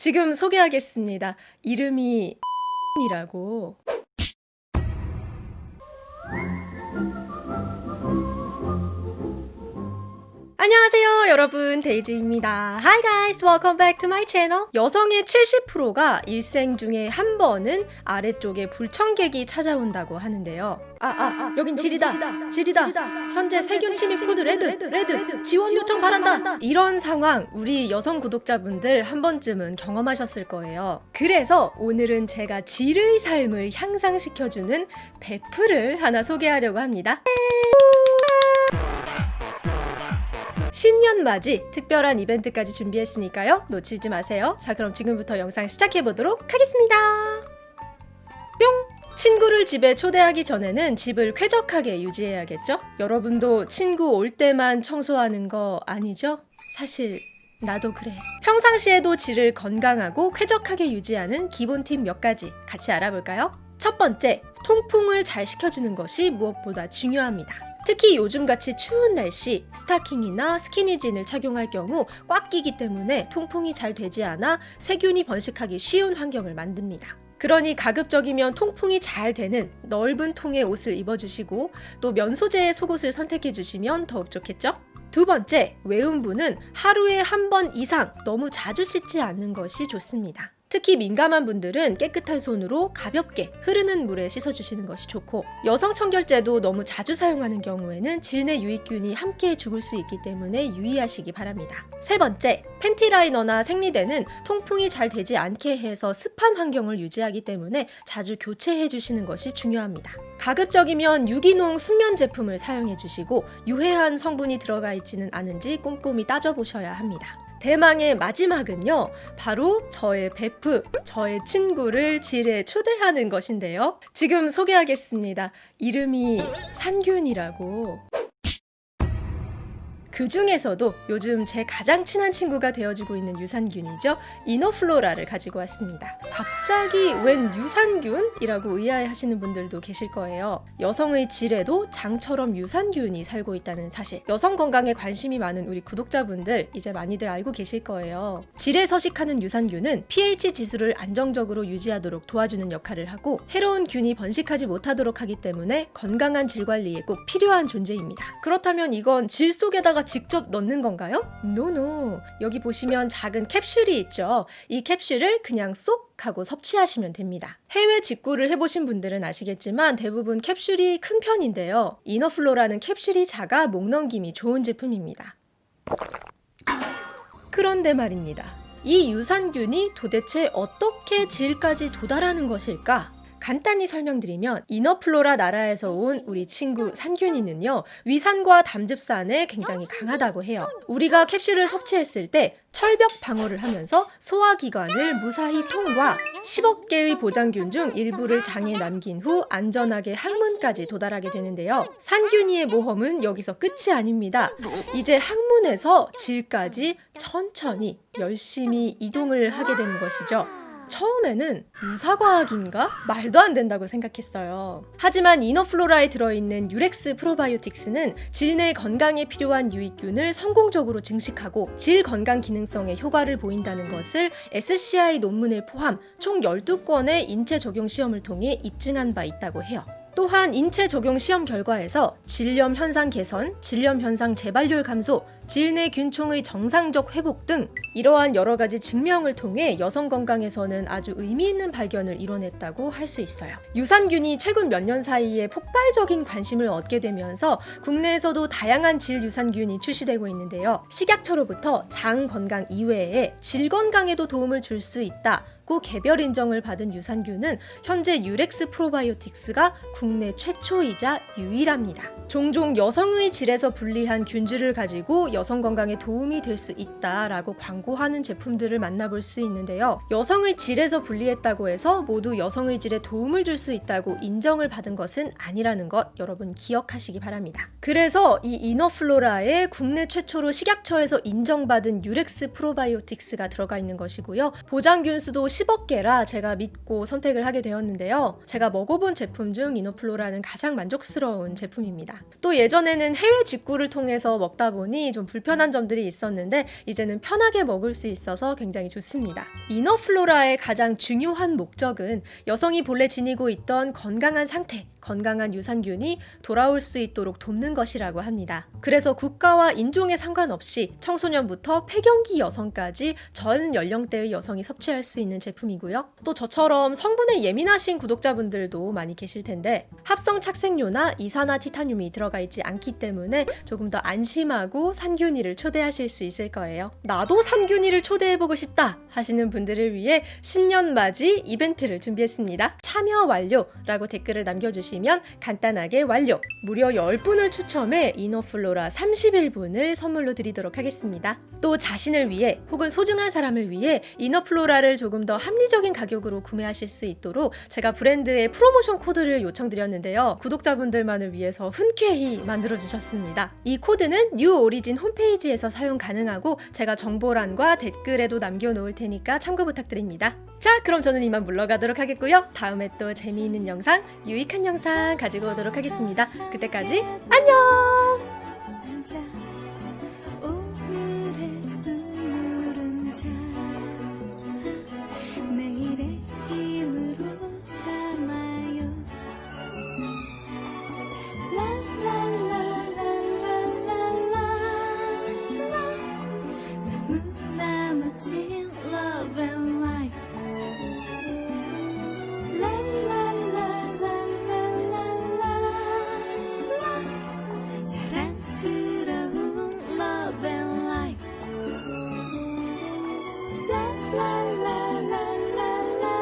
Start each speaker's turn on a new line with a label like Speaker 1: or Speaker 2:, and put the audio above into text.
Speaker 1: 지금 소개하겠습니다. 이름이 이라고 안녕하세요 여러분. 데이지입니다. Hi guys welcome back to my channel. 여성의 70%가 일생 중에 한 번은 아래쪽에 불청객이 찾아온다고 하는데요. 아아 여긴 질이다. 질이다. 현재 세균 침입 code red red 지원 요청 바란다. 이런 상황 우리 여성 구독자분들 한 번쯤은 경험하셨을 거예요. 그래서 오늘은 제가 질의 삶을 향상시켜주는 베프를 하나 소개하려고 합니다 신년 맞이 특별한 이벤트까지 준비했으니까요. 놓치지 마세요. 자, 그럼 지금부터 영상 시작해 보도록 하겠습니다. 뿅! 친구를 집에 초대하기 전에는 집을 쾌적하게 유지해야겠죠? 여러분도 친구 올 때만 청소하는 거 아니죠? 사실 나도 그래. 평상시에도 질을 건강하고 쾌적하게 유지하는 기본 팁 몇 가지 같이 알아볼까요? 첫 번째, 통풍을 잘 시켜주는 것이 무엇보다 중요합니다. 특히 요즘같이 추운 날씨 스타킹이나 스키니진을 착용할 경우 꽉 끼기 때문에 통풍이 잘 되지 않아 세균이 번식하기 쉬운 환경을 만듭니다. 그러니 가급적이면 통풍이 잘 되는 넓은 통의 옷을 입어주시고 또 면 소재의 속옷을 선택해 주시면 더욱 좋겠죠? 두 번째, 외음부는 하루에 한 번 이상 너무 자주 씻지 않는 것이 좋습니다. 특히 민감한 분들은 깨끗한 손으로 가볍게 흐르는 물에 씻어주시는 것이 좋고 여성 청결제도 너무 자주 사용하는 경우에는 질내 유익균이 함께 죽을 수 있기 때문에 유의하시기 바랍니다. 세 번째, 팬티 라이너나 생리대는 통풍이 잘 되지 않게 해서 습한 환경을 유지하기 때문에 자주 교체해 주시는 것이 중요합니다. 가급적이면 유기농 순면 제품을 사용해 주시고 유해한 성분이 들어가 있지는 않은지 꼼꼼히 따져보셔야 합니다. 대망의 마지막은요. 바로 저의 베프, 저의 친구를 질에 초대하는 것인데요. 지금 소개하겠습니다. 이름이 산균이라고. 그 중에서도 요즘 제 가장 친한 친구가 되어주고 있는 유산균이죠. 이노플로라를 가지고 왔습니다. 갑자기 웬 유산균이라고 의아해하시는 분들도 계실 거예요. 여성의 질에도 장처럼 유산균이 살고 있다는 사실. 여성 건강에 관심이 많은 우리 구독자분들 이제 많이들 알고 계실 거예요. 질에 서식하는 유산균은 pH 지수를 안정적으로 유지하도록 도와주는 역할을 하고 해로운 균이 번식하지 못하도록 하기 때문에 건강한 질 관리에 꼭 필요한 존재입니다. 그렇다면 이건 질 속에다가 직접 넣는 건가요? 노노. 여기 보시면 작은 캡슐이 있죠. 이 캡슐을 그냥 쏙 하고 섭취하시면 됩니다. 해외 직구를 해보신 분들은 아시겠지만 대부분 캡슐이 큰 편인데요. 이너플로라는 캡슐이 작아 목 넘김이 좋은 제품입니다. 그런데 말입니다. 이 유산균이 도대체 어떻게 질까지 도달하는 것일까? 간단히 설명드리면 이너플로라 나라에서 온 우리 친구 산균이는요 위산과 담즙산에 굉장히 강하다고 해요. 우리가 캡슐을 섭취했을 때 철벽 방어를 하면서 소화기관을 무사히 통과 10억 개의 보장균 중 일부를 장에 남긴 후 안전하게 항문까지 도달하게 되는데요. 산균이의 모험은 여기서 끝이 아닙니다. 이제 항문에서 질까지 천천히 열심히 이동을 하게 되는 것이죠 처음에는 유사과학인가? 말도 안 된다고 생각했어요. 하지만 이너플로라에 들어있는 유렉스 프로바이오틱스는 질내 건강에 필요한 유익균을 성공적으로 증식하고 질 건강 기능성에 효과를 보인다는 것을 SCI 논문을 포함 총 12건의 인체 적용 시험을 통해 입증한 바 있다고 해요. 또한 인체 적용 시험 결과에서 질염 현상 개선, 질염 현상 재발률 감소, 질내 균총의 정상적 회복 등 이러한 여러 가지 증명을 통해 여성 건강에서는 아주 의미 있는 발견을 이뤄냈다고 할 수 있어요. 유산균이 최근 몇 년 사이에 폭발적인 관심을 얻게 되면서 국내에서도 다양한 질 유산균이 출시되고 있는데요. 식약처로부터 장 건강 이외에 질 건강에도 도움을 줄 수 있다. 개별 인정을 받은 유산균은 현재 UREX 프로바이오틱스가 국내 최초이자 유일합니다. 종종 여성의 질에서 분리한 균주를 가지고 여성 건강에 도움이 될 수 있다라고 광고하는 제품들을 만나볼 수 있는데요. 여성의 질에서 분리했다고 해서 모두 여성의 질에 도움을 줄 수 있다고 인정을 받은 것은 아니라는 것 여러분 기억하시기 바랍니다. 그래서 이 이너플로라에 국내 최초로 식약처에서 인정받은 UREX 프로바이오틱스가 들어가 있는 것이고요. 보장균수도 10억 개라 제가 믿고 선택을 하게 되었는데요. 제가 먹어본 제품 중 이너플로라는 가장 만족스러운 제품입니다. 또 예전에는 해외 직구를 통해서 먹다 보니 좀 불편한 점들이 있었는데 이제는 편하게 먹을 수 있어서 굉장히 좋습니다. 이너플로라의 가장 중요한 목적은 여성이 본래 지니고 있던 건강한 상태, 건강한 유산균이 돌아올 수 있도록 돕는 것이라고 합니다. 그래서 국가와 인종에 상관없이 청소년부터 폐경기 여성까지 전 연령대의 여성이 섭취할 수 있는 제품이고요. 또 저처럼 성분에 예민하신 구독자분들도 많이 계실 텐데 합성 착색료나 이산화 티타늄이 들어가 있지 않기 때문에 조금 더 안심하고 산균 이를 초대하실 수 있을 거예요. 나도 산균이를 초대해보고 싶다 하시는 분들을 위해 신년 맞이 이벤트를 준비했습니다. 참여 완료라고 댓글을 남겨주시면 간단하게 완료! 무려 10분을 추첨해 이너플로라 31일분을 선물로 드리도록 하겠습니다. 또 자신을 위해 혹은 소중한 사람을 위해 이너플로라를 조금 더 합리적인 가격으로 구매하실 수 있도록 제가 브랜드의 프로모션 코드를 요청드렸는데요. 구독자분들만을 위해서 흔쾌히 만들어 주셨습니다. 이 코드는 뉴 오리진 홈페이지에서 사용 가능하고 제가 정보란과 댓글에도 남겨놓을 테니까 참고 부탁드립니다. 자, 그럼 저는 이만 물러가도록 하겠고요. 다음에 또 재미있는 영상, 유익한 영상 가지고 오도록 하겠습니다. 그때까지 안녕!